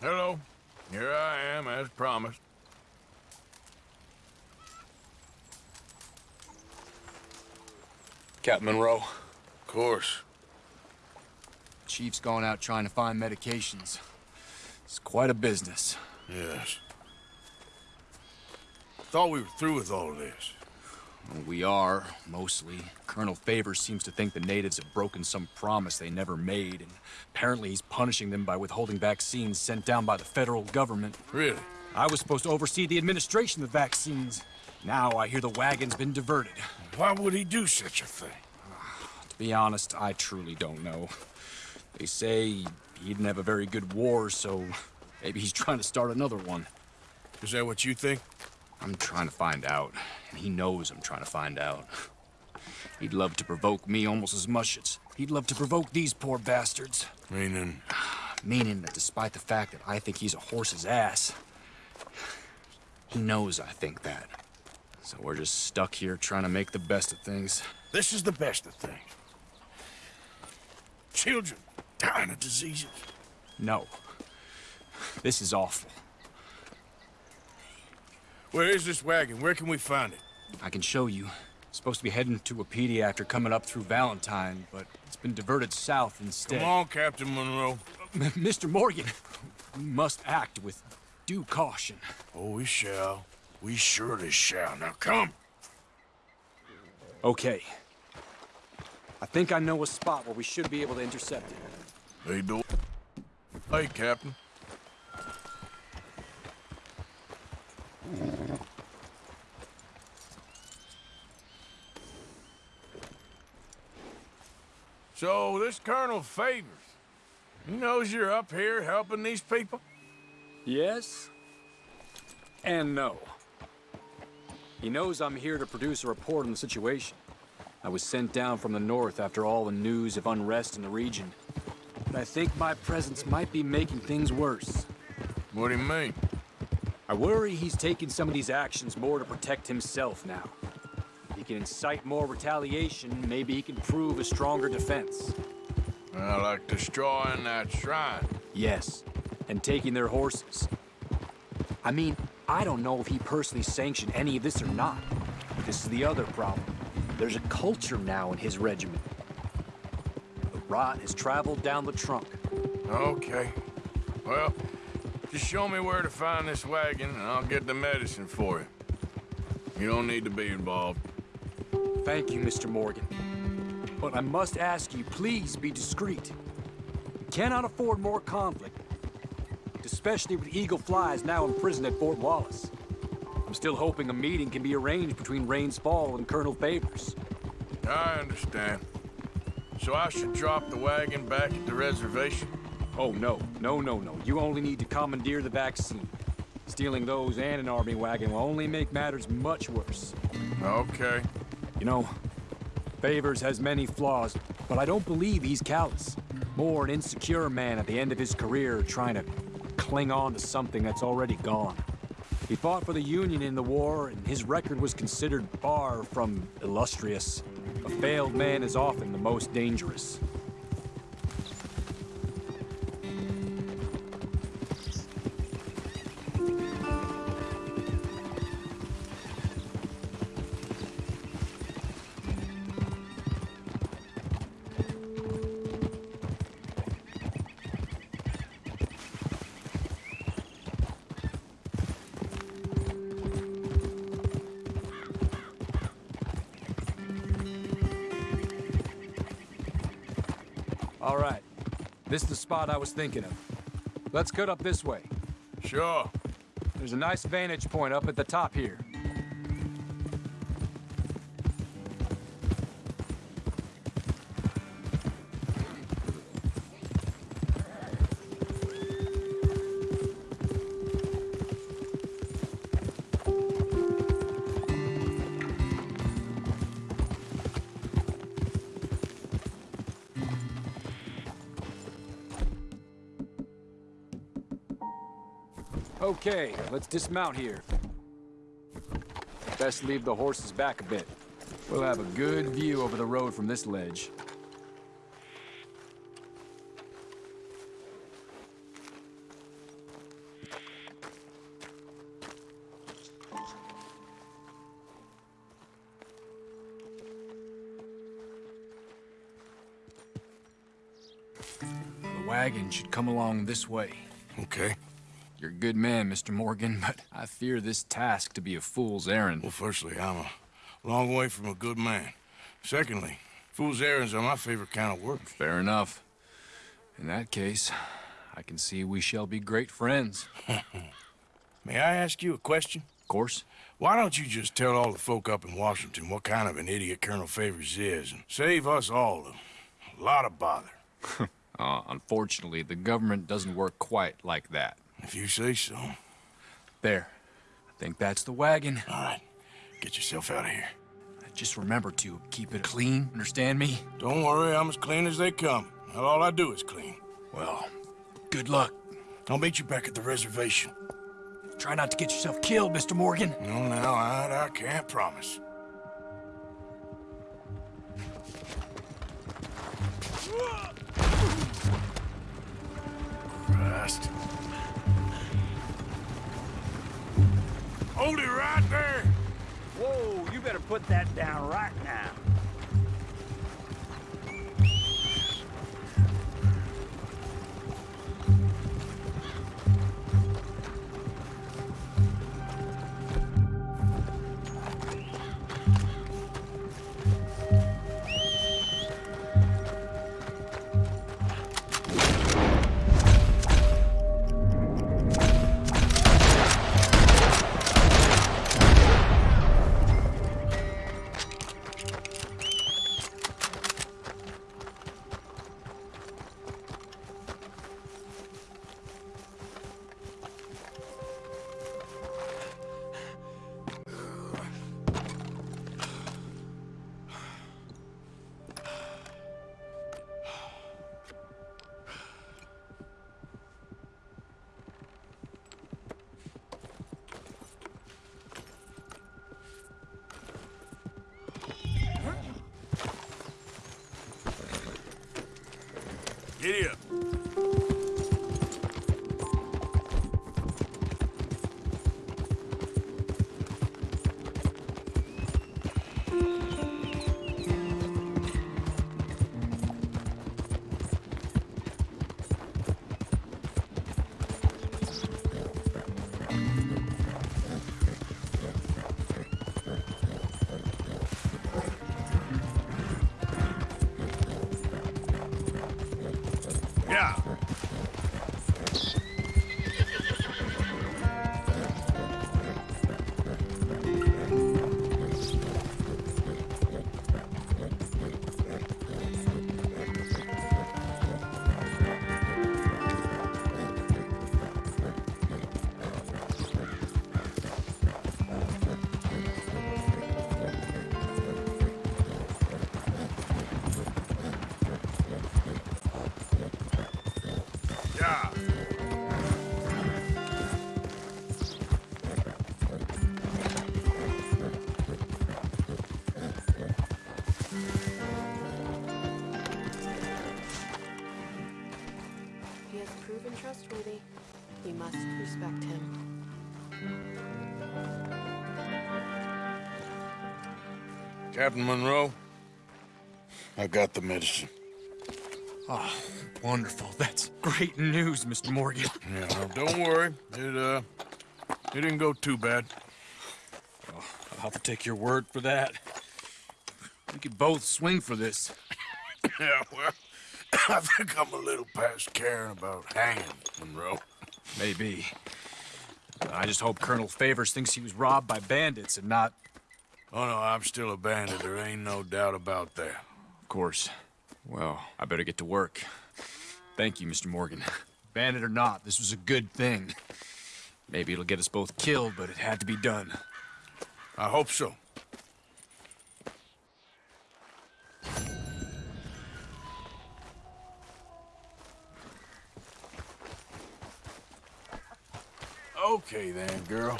Hello. Here I am, as promised. Captain Monroe. Of course. Chief's gone out trying to find medications. It's quite a business. Yes. Thought we were through with all this. We are, mostly. Colonel Favors seems to think the natives have broken some promise they never made, and apparently he's punishing them by withholding vaccines sent down by the federal government. Really? I was supposed to oversee the administration of vaccines. Now I hear the wagon's been diverted. Why would he do such a thing? To be honest, I truly don't know. They say he didn't have a very good war, so maybe he's trying to start another one. Is that what you think? I'm trying to find out, and he knows I'm trying to find out. He'd love to provoke me almost as much as he'd love to provoke these poor bastards. Meaning, Meaning that despite the fact that I think he's a horse's ass, he knows I think that. So we're just stuck here trying to make the best of things. this is the best of things. Children dying of diseases. No. This is awful. Where is this wagon? Where can we find it? I can show you. It's supposed to be heading to Wapiti after coming up through Valentine, but it's been diverted south instead. Come on, Captain Monroe. Mr. Morgan, we must act with due caution. Oh, we shall. We surely shall. Now come. Okay. I think I know a spot where we should be able to intercept it. Hey, do. Hey, Captain. So, this Colonel Favors, he knows you're up here helping these people? Yes? And no. He knows I'm here to produce a report on the situation. I was sent down from the north after all the news of unrest in the region. But I think my presence might be making things worse. What do you mean? I worry he's taking some of these actions more to protect himself now. He can incite more retaliation, maybe he can prove a stronger defense. Well, like destroying that shrine. Yes, and taking their horses. I mean, I don't know if he personally sanctioned any of this or not. But this is the other problem. There's a culture now in his regiment. The rot has traveled down the trunk. Okay. Well, just show me where to find this wagon, and I'll get the medicine for you. You don't need to be involved. Thank you, Mr. Morgan. But I must ask you, please be discreet. We cannot afford more conflict, especially with Eagle Flies now imprisoned at Fort Wallace. I'm still hoping a meeting can be arranged between Rains Fall and Colonel Favors. I understand. So I should drop the wagon back at the reservation? Oh, no. No, no, no. You only need to commandeer the vaccine. Stealing those and an army wagon will only make matters much worse. Okay. You know, Favors has many flaws, but I don't believe he's callous. More an insecure man at the end of his career trying to cling on to something that's already gone. He fought for the Union in the war, and his record was considered far from illustrious. A failed man is often the most dangerous. All right. This is the spot I was thinking of. Let's cut up this way. Sure. There's a nice vantage point up at the top here. Okay, let's dismount here. Best leave the horses back a bit. We'll have a good view over the road from this ledge. The wagon should come along this way. Okay. You're a good man, Mr. Morgan, but I fear this task to be a fool's errand. Well, firstly, I'm a long way from a good man. Secondly, fool's errands are my favorite kind of work. Fair enough. In that case, I can see we shall be great friends. May I ask you a question? Of course. Why don't you just tell all the folk up in Washington what kind of an idiot Colonel Favors is and save us all a lot of bother? Uh, unfortunately, the government doesn't work quite like that. If you say so. There. I think that's the wagon. All right, get yourself out of here. Just remember to keep it clean, understand me? Don't worry, I'm as clean as they come. Not all I do is clean. Well, good luck. I'll meet you back at the reservation. Try not to get yourself killed, Mr. Morgan. No, no, I, I can't promise. Christ. Hold it right there! Whoa, you better put that down right now. Querido. Proven trustworthy. You must respect him. Captain Monroe, I got the medicine. Oh, wonderful. That's great news, Mr. Morgan. Yeah, now, don't worry. It, uh, it didn't go too bad. I'll have to take your word for that. We could both swing for this. Yeah, well, I think I'm a little past caring about hanging, Monroe. Maybe. I just hope Colonel Favors thinks he was robbed by bandits and not... Oh, no, I'm still a bandit. There ain't no doubt about that. Of course. Well, I better get to work. Thank you, Mr. Morgan. Bandit or not, this was a good thing. Maybe it'll get us both killed, but it had to be done. I hope so. Okay then, girl.